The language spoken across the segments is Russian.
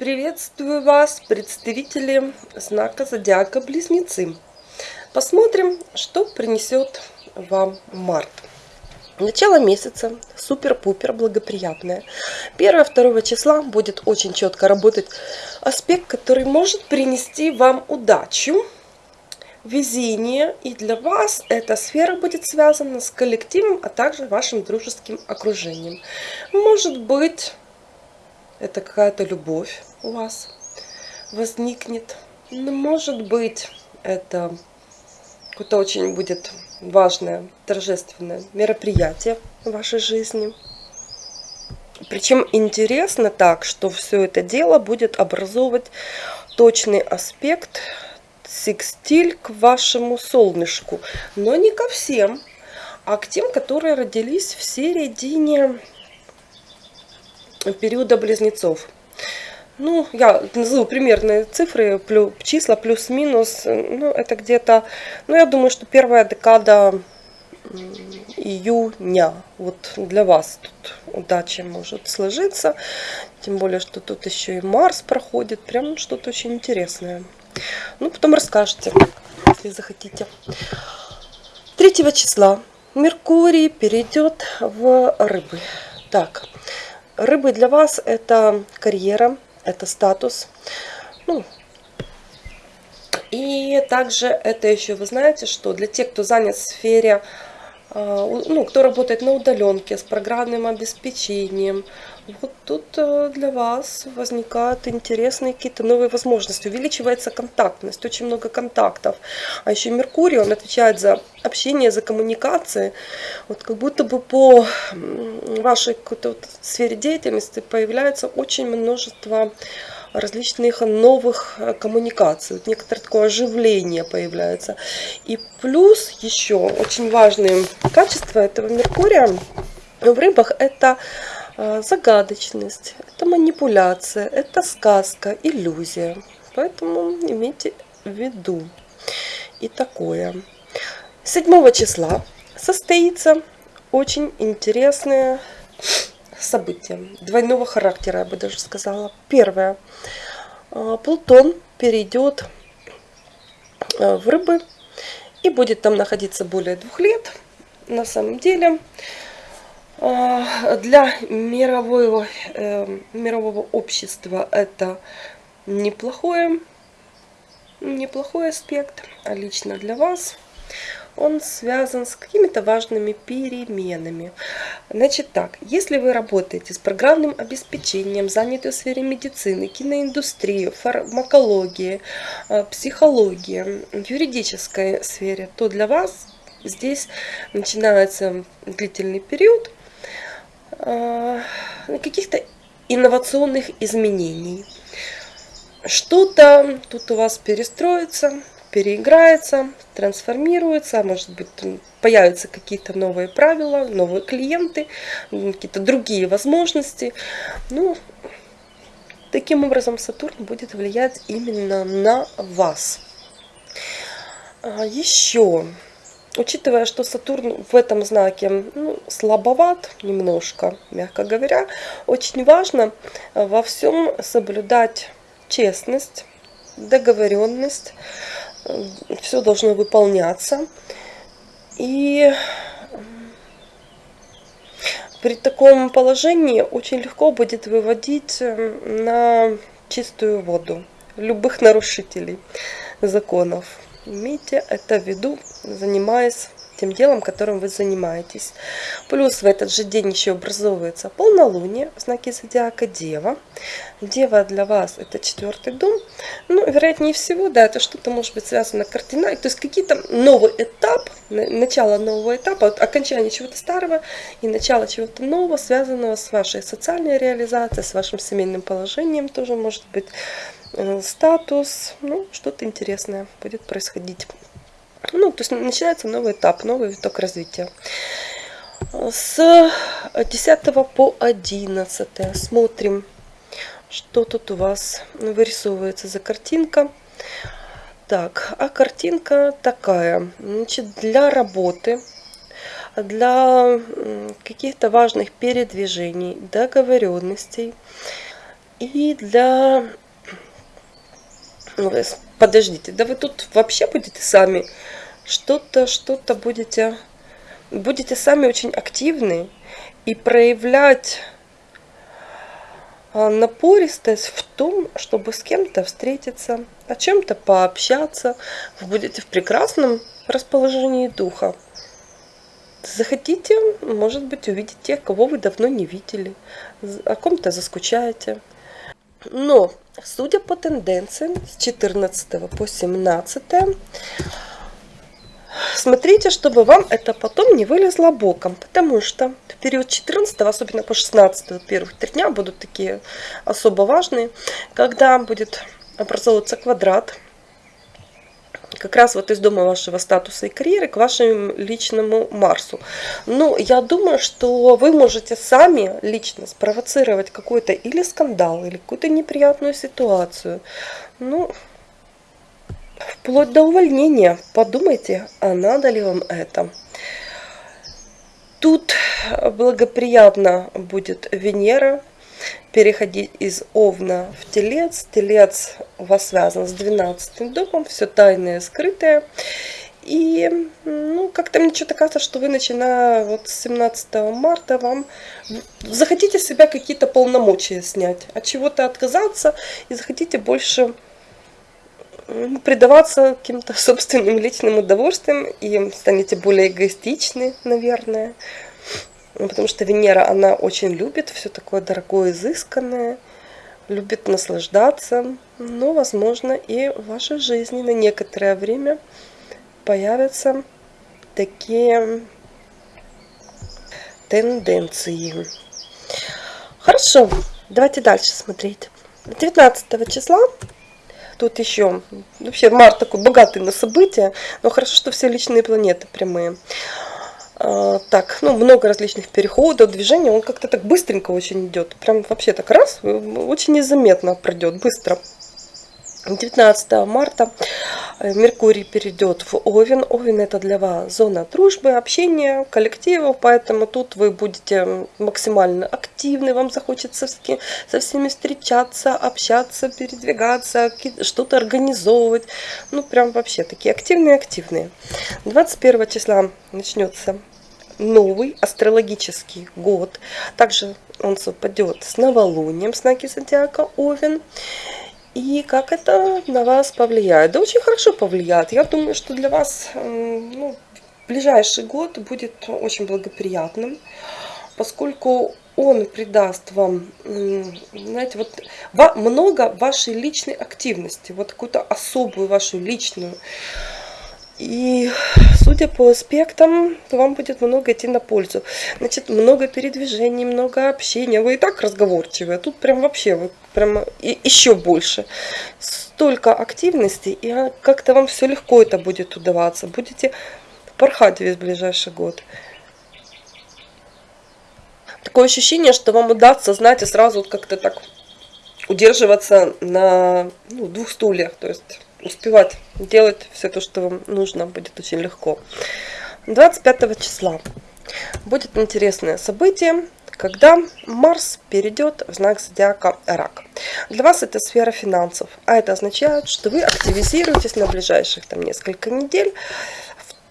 Приветствую вас, представители знака Зодиака Близнецы. Посмотрим, что принесет вам март. Начало месяца супер-пупер благоприятное. 1-2 числа будет очень четко работать аспект, который может принести вам удачу, везение. И для вас эта сфера будет связана с коллективом, а также вашим дружеским окружением. Может быть, это какая-то любовь у вас возникнет. Ну, может быть, это какое-то очень будет важное, торжественное мероприятие в вашей жизни. Причем интересно так, что все это дело будет образовывать точный аспект секстиль к вашему солнышку. Но не ко всем, а к тем, которые родились в середине периода близнецов. Ну, я назову примерные цифры, плюс, числа плюс-минус. Ну, это где-то, ну, я думаю, что первая декада июня. Вот для вас тут удача может сложиться. Тем более, что тут еще и Марс проходит. Прям что-то очень интересное. Ну, потом расскажете, если захотите. 3 числа Меркурий перейдет в рыбы. Так, рыбы для вас это карьера, это статус. Ну, и также это еще, вы знаете, что для тех, кто занят в сфере, а, ну, кто работает на удаленке с программным обеспечением, вот тут э, для вас возникают интересные какие-то новые возможности. Увеличивается контактность, очень много контактов. А еще Меркурий, он отвечает за общение, за коммуникации. Вот как будто бы по вашей какой-то вот сфере деятельности появляется очень множество различных новых э, коммуникаций. Вот некоторое такое оживление появляется. И плюс еще очень важное качество этого Меркурия в рыбах это загадочность, это манипуляция, это сказка, иллюзия. Поэтому имейте в виду и такое. 7 числа состоится очень интересное события двойного характера, я бы даже сказала. Первое. А, Плутон перейдет а, в рыбы и будет там находиться более двух лет. На самом деле для мирового, э, мирового общества это неплохое, неплохой аспект, а лично для вас – он связан с какими-то важными переменами. Значит так, если вы работаете с программным обеспечением, заняты в сфере медицины, киноиндустрии, фармакологии, э, психологии, юридической сфере, то для вас здесь начинается длительный период каких-то инновационных изменений. Что-то тут у вас перестроится, переиграется, трансформируется, а может быть появятся какие-то новые правила, новые клиенты, какие-то другие возможности. Ну, таким образом Сатурн будет влиять именно на вас. А еще, учитывая, что Сатурн в этом знаке ну, слабоват немножко, мягко говоря, очень важно во всем соблюдать честность, договоренность, все должно выполняться. И при таком положении очень легко будет выводить э, на чистую воду любых нарушителей законов. Имейте это в виду, занимаясь тем делом, которым вы занимаетесь. Плюс в этот же день еще образовывается полнолуние в знаке зодиака Дева. Дева для вас это четвертый дом. Ну, вероятнее всего, да, это что-то может быть связано кардинально. То есть какие-то новый этап, начало нового этапа, окончание чего-то старого и начало чего-то нового, связанного с вашей социальной реализацией, с вашим семейным положением тоже может быть статус, ну, что-то интересное будет происходить. Ну, то есть начинается новый этап, новый виток развития. С 10 по 11 смотрим, что тут у вас вырисовывается за картинка. Так, а картинка такая. Значит, для работы, для каких-то важных передвижений, договоренностей, И для... Ну, подождите, да вы тут вообще будете сами что-то, что-то будете... Будете сами очень активны и проявлять а, напористость в том, чтобы с кем-то встретиться, о чем-то пообщаться. Вы будете в прекрасном расположении духа. Захотите, может быть, увидеть тех, кого вы давно не видели, о ком-то заскучаете. Но, судя по тенденциям, с 14 по 17, смотрите, чтобы вам это потом не вылезло боком, потому что в период 14, особенно по 16, первых три дня будут такие особо важные, когда будет образовываться квадрат как раз вот из дома вашего статуса и карьеры к вашему личному Марсу. Ну, я думаю, что вы можете сами лично спровоцировать какой-то или скандал, или какую-то неприятную ситуацию. Ну, вплоть до увольнения. Подумайте, а надо ли вам это. Тут благоприятно будет Венера переходить из Овна в Телец. Телец у вас связан с 12 домом, все тайное, скрытое. И ну, как-то мне что-то кажется, что вы, начиная вот с 17 марта, вам захотите себя какие-то полномочия снять, от чего-то отказаться и захотите больше предаваться каким-то собственным личным удовольствиям и станете более эгоистичны, наверное. Ну, потому что Венера, она очень любит все такое дорогое, изысканное, любит наслаждаться. Но, возможно, и в вашей жизни на некоторое время появятся такие тенденции. Хорошо, давайте дальше смотреть. 19 числа, тут еще, вообще март такой богатый на события, но хорошо, что все личные планеты прямые. А, так, ну, много различных переходов, движений, он как-то так быстренько очень идет. Прям вообще так раз, очень незаметно пройдет, быстро. 19 марта э, Меркурий перейдет в Овен. Овен это для вас зона дружбы, общения, коллективов, поэтому тут вы будете максимально активны, вам захочется со всеми встречаться, общаться, передвигаться, что-то организовывать. Ну, прям вообще такие активные-активные. 21 числа начнется новый астрологический год. Также он совпадет с новолунием, с знаки зодиака Овен. И как это на вас повлияет? Да очень хорошо повлияет. Я думаю, что для вас ну, ближайший год будет очень благоприятным, поскольку он придаст вам, знаете, вот много вашей личной активности, вот какую-то особую вашу личную и судя по аспектам, вам будет много идти на пользу. Значит, много передвижений, много общения. Вы и так разговорчивые, а тут прям вообще вы прям и еще больше. Столько активности, и как-то вам все легко это будет удаваться. Будете порхать весь ближайший год. Такое ощущение, что вам удастся, знаете, сразу как-то так удерживаться на ну, двух стульях. То есть успевать делать все то, что вам нужно, будет очень легко. 25 числа будет интересное событие, когда Марс перейдет в знак зодиака Рак. Для вас это сфера финансов, а это означает, что вы активизируетесь на ближайших там несколько недель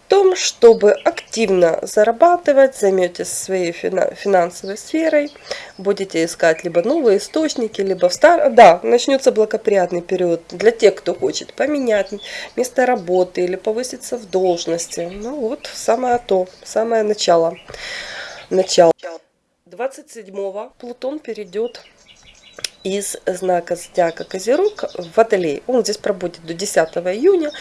том, чтобы активно зарабатывать, займетесь своей финансовой сферой, будете искать либо новые источники, либо в стар... Да, начнется благоприятный период для тех, кто хочет поменять место работы или повыситься в должности. Ну вот, самое то, самое начало. Начало. 27-го Плутон перейдет из знака зодиака Козерог Водолей. Он здесь пробудет до 10 июня.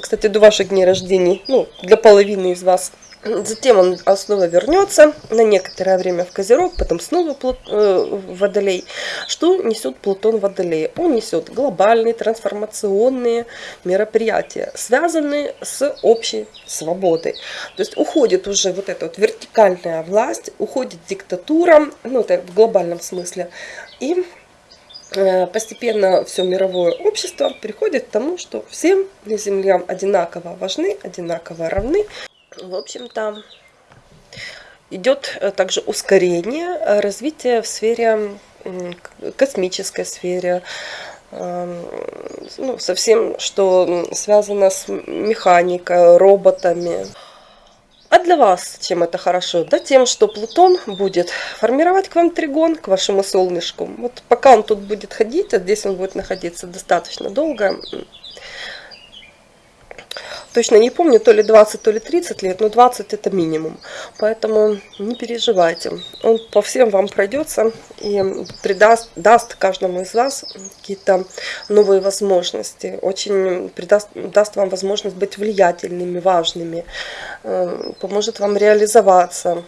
Кстати, до ваших дней рождения, ну, для половины из вас. Затем он снова вернется на некоторое время в Козерог, потом снова э, в Водолей. Что несет Плутон в? Он несет глобальные трансформационные мероприятия, связанные с общей свободой. То есть уходит уже вот эта вот вертикальная власть, уходит диктатура, ну это в глобальном смысле, и Э, постепенно все мировое общество приходит к тому, что всем Земле одинаково важны, одинаково равны. В общем-то, идет э, также ускорение э, развития в сфере космической сфере, ну, со всем, что связано с механикой, роботами. Для вас чем это хорошо? Да тем, что Плутон будет формировать к вам тригон, к вашему солнышку. Вот пока он тут будет ходить, а здесь он будет находиться достаточно долго, точно не помню, то ли 20, то ли 30 лет, но 20 это минимум. Поэтому не переживайте. Он по всем вам пройдется и придаст, даст каждому из вас какие-то новые возможности. Очень придаст, даст вам возможность быть влиятельными, важными. Э, поможет вам реализоваться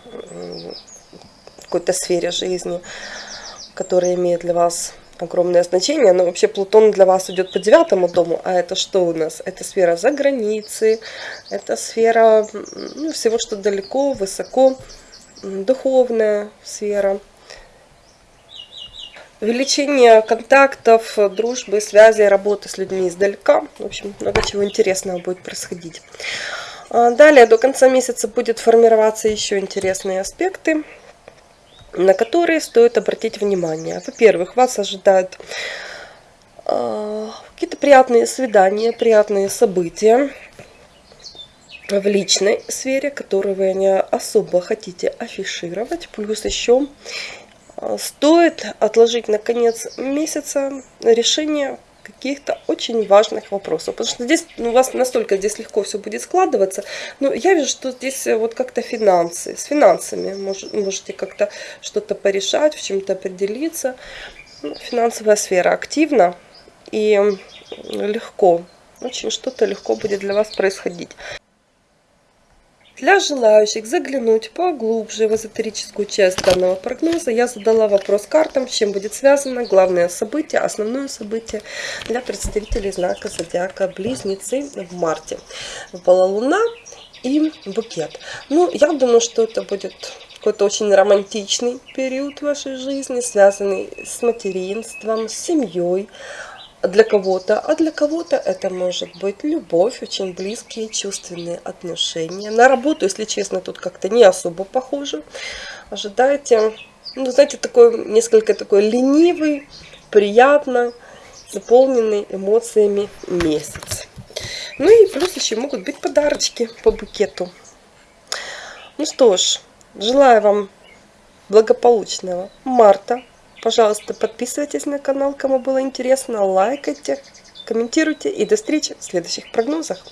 в какой-то сфере жизни, которая имеет для вас огромное значение, но вообще Плутон для вас идет по девятому дому, а это что у нас? Это сфера за границей, это сфера ну, всего, что далеко, высоко, духовная сфера. Увеличение контактов, дружбы, связи, работы с людьми издалека. В общем, много чего интересного будет происходить. А далее, до конца месяца будет формироваться еще интересные аспекты на которые стоит обратить внимание. Во-первых, вас ожидают э, какие-то приятные свидания, приятные события в личной сфере, которые вы не особо хотите афишировать. Плюс еще э, стоит отложить на конец месяца решение каких-то очень важных вопросов. Потому что здесь ну, у вас настолько здесь легко все будет складываться. Но я вижу, что здесь э, вот как-то финансы. С финансами мож, можете как-то что-то порешать, в чем-то определиться. Ну, финансовая сфера активна и легко. Очень что-то легко будет для вас происходить. Для желающих заглянуть поглубже в эзотерическую часть данного прогноза, я задала вопрос картам, с чем будет связано главное событие, основное событие для представителей знака Зодиака Близнецы в марте. Выпала Луна и букет. Ну, я думаю, что это будет какой-то очень романтичный период вашей жизни, связанный с материнством, с семьей, для кого-то, а для кого-то это может быть любовь, очень близкие чувственные отношения. На работу, если честно, тут как-то не особо похоже. Ожидайте, ну, знаете, такой несколько такой ленивый, приятно, заполненный эмоциями месяц. Ну и плюс еще могут быть подарочки по букету. Ну что ж, желаю вам благополучного марта. Пожалуйста, подписывайтесь на канал, кому было интересно, лайкайте, комментируйте и до встречи в следующих прогнозах.